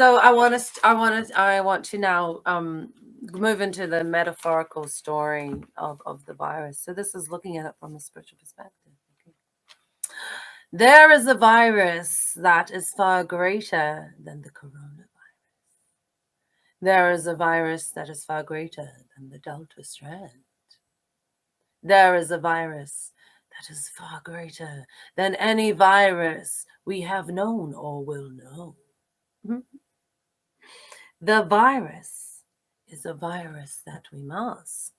So I want to, I want to, I want to now um, move into the metaphorical story of, of the virus. So this is looking at it from a spiritual perspective. Okay. There is a virus that is far greater than the coronavirus. There is a virus that is far greater than the Delta strand. There is a virus that is far greater than any virus we have known or will know. The virus is a virus that we mask.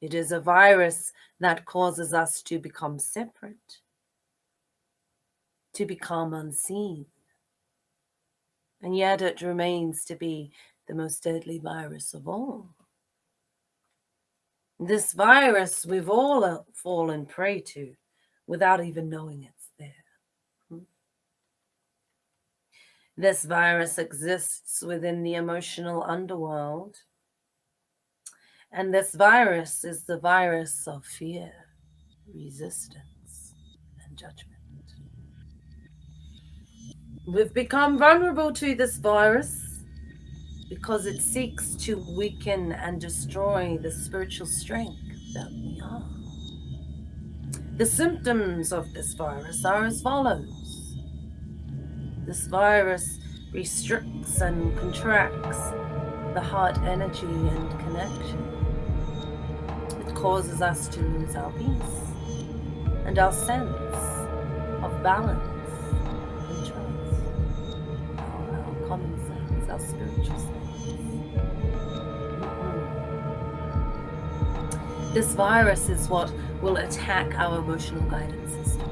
It is a virus that causes us to become separate, to become unseen. And yet it remains to be the most deadly virus of all. This virus we've all uh, fallen prey to without even knowing it's there. Hmm. This virus exists within the emotional underworld. And this virus is the virus of fear, resistance, and judgment. We've become vulnerable to this virus because it seeks to weaken and destroy the spiritual strength that we are. The symptoms of this virus are as follows. This virus restricts and contracts the heart energy and connection. It causes us to lose our peace and our sense of balance and trust, our, common sense, our spiritual sense. This virus is what will attack our emotional guidance system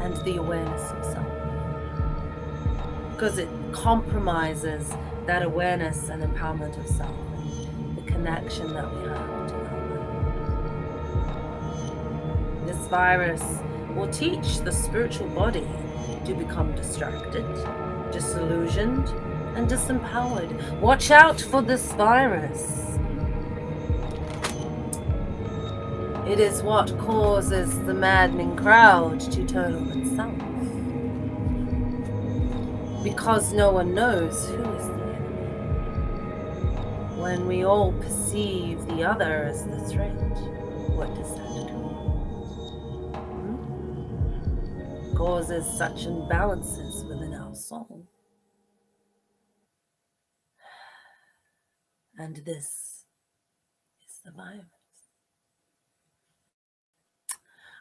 and the awareness. Because it compromises that awareness and empowerment of self the connection that we have to our This virus will teach the spiritual body to become distracted, disillusioned, and disempowered. Watch out for this virus. It is what causes the maddening crowd to turn on itself. Because no one knows who is the enemy. When we all perceive the other as the threat, what does that do? Hmm? Causes such imbalances within our soul. And this is the virus.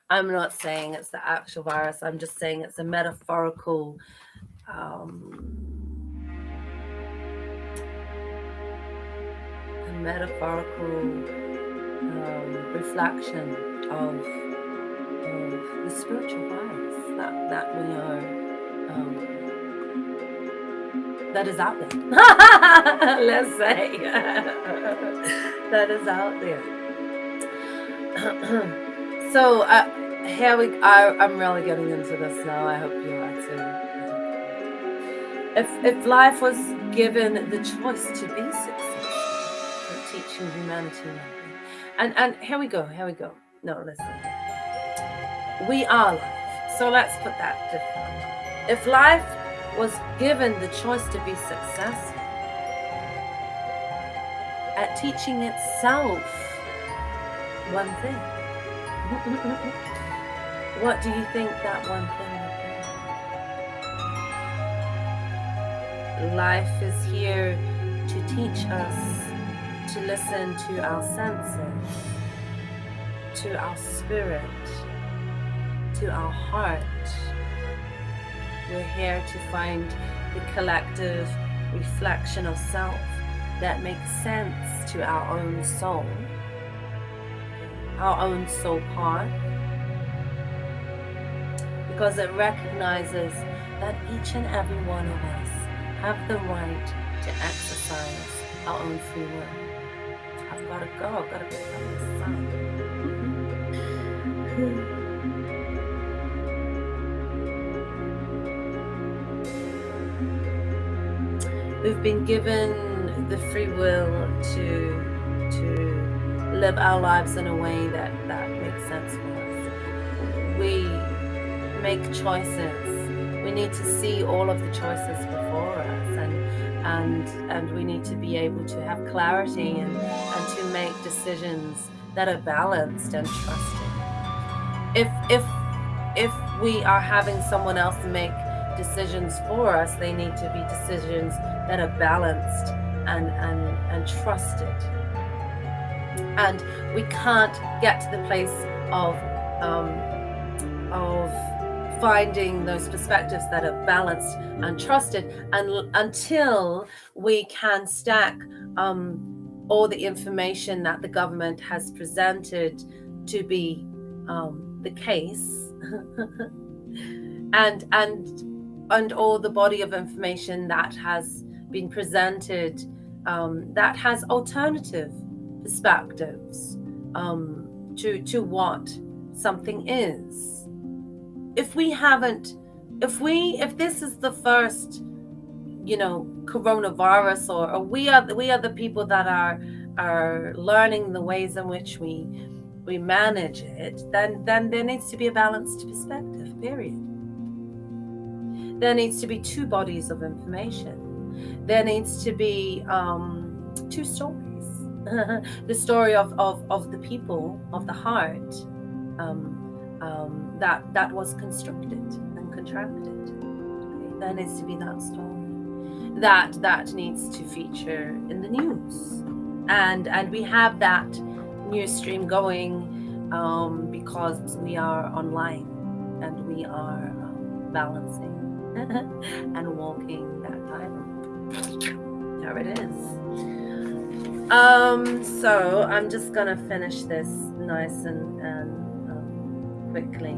I'm not saying it's the actual virus. I'm just saying it's a metaphorical um, a metaphorical um, reflection of, of the spiritual virus that, that we are um, that is out there. Let's say that is out there. so uh, here we I, i'm really getting into this now i hope you are if if life was given the choice to be successful for teaching humanity and and here we go here we go. No listen. We are life. So let's put that differently. If life was given the choice to be successful at teaching itself one thing. What do you think that one thing Life is here to teach us to listen to our senses, to our spirit, to our heart. We're here to find the collective reflection of self that makes sense to our own soul, our own soul part, because it recognizes that each and every one of us have the right to exercise our own free will. I've got to go. I've got to go this side. Hmm. We've been given the free will to to live our lives in a way that that makes sense for us. We make choices we need to see all of the choices before us and and and we need to be able to have clarity and, and to make decisions that are balanced and trusted. If if if we are having someone else make decisions for us they need to be decisions that are balanced and and and trusted. And we can't get to the place of um, of finding those perspectives that are balanced and trusted and until we can stack um, all the information that the government has presented to be um, the case and and and all the body of information that has been presented um, that has alternative perspectives um, to to what something is. If we haven't, if we if this is the first, you know, coronavirus, or, or we are we are the people that are are learning the ways in which we we manage it, then then there needs to be a balanced perspective. Period. There needs to be two bodies of information. There needs to be um, two stories the story of, of, of the people of the heart um, that that was constructed and contracted. Okay, there needs to be that story that that needs to feature in the news, and and we have that news stream going um, because we are online and we are um, balancing and walking that time. There it is. Um, so I'm just gonna finish this nice and, and um, quickly.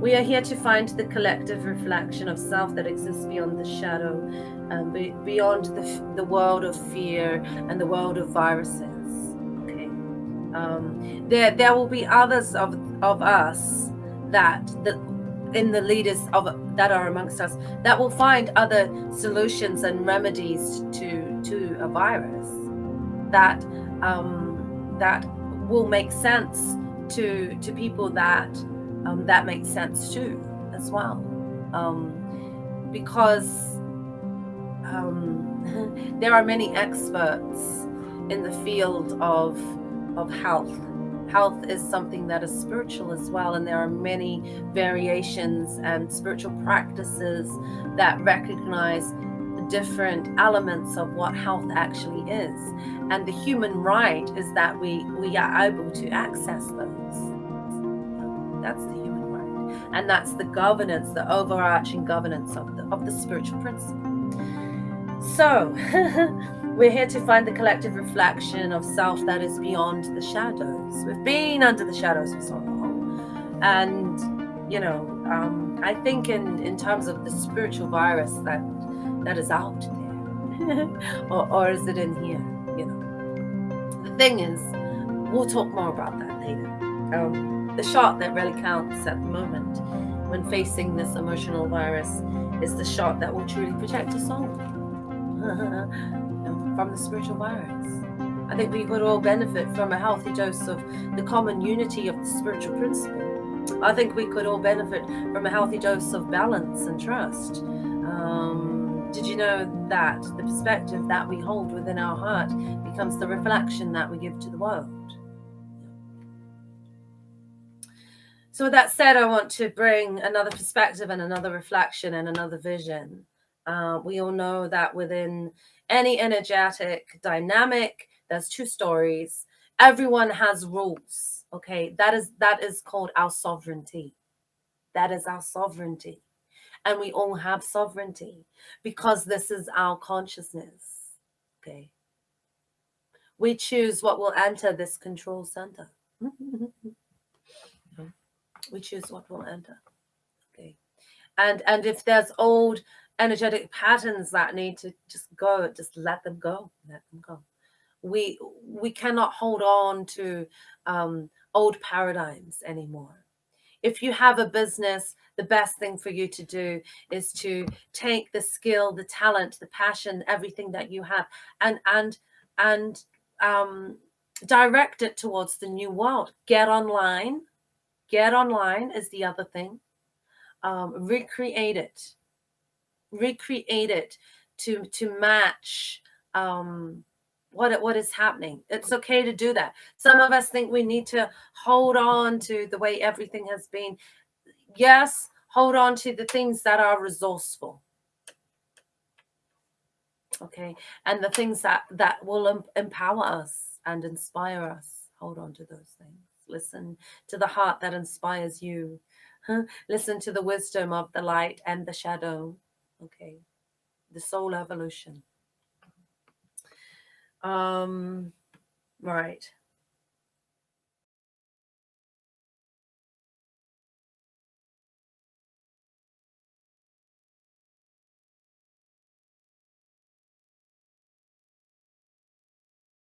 We are here to find the collective reflection of self that exists beyond the shadow, um, be, beyond the, the world of fear and the world of viruses. Okay, um, there there will be others of of us that that in the leaders of that are amongst us that will find other solutions and remedies to to a virus that um, that will make sense to to people that um, that makes sense too as well. Um, because um, there are many experts in the field of of health. Health is something that is spiritual as well and there are many variations and spiritual practices that recognize different elements of what health actually is. And the human right is that we we are able to access those that's the human right and that's the governance the overarching governance of the of the spiritual principle so We're here to find the collective reflection of self that is beyond the shadows. We've been under the shadows for so long. And, you know, um, I think in, in terms of the spiritual virus that that is out there, or, or is it in here? You know, the thing is, we'll talk more about that later. Um, the shot that really counts at the moment when facing this emotional virus is the shot that will truly protect us all. from the spiritual virus. I think we could all benefit from a healthy dose of the common unity of the spiritual principle. I think we could all benefit from a healthy dose of balance and trust. Um, did you know that the perspective that we hold within our heart becomes the reflection that we give to the world? So, with that said, I want to bring another perspective and another reflection and another vision. Uh, we all know that within any energetic dynamic there's two stories. Everyone has rules okay? That is that is called our sovereignty. That is our sovereignty. And we all have sovereignty because this is our consciousness okay? We choose what will enter this control center we choose what will enter. Okay. And and if there's old energetic patterns that need to just go just let them go let them go. We we cannot hold on to um, old paradigms anymore. If you have a business the best thing for you to do is to take the skill the talent the passion everything that you have and and and um, direct it towards the new world. Get online get online is the other thing um, recreate it, recreate it to to match um, what what is happening. It's okay to do that. Some of us think we need to hold on to the way everything has been. Yes, hold on to the things that are resourceful okay and the things that that will em- empower us and inspire us hold on to those things listen to the heart that inspires you. Huh? listen to the wisdom of the light and the shadow. Okay. The soul evolution. Um right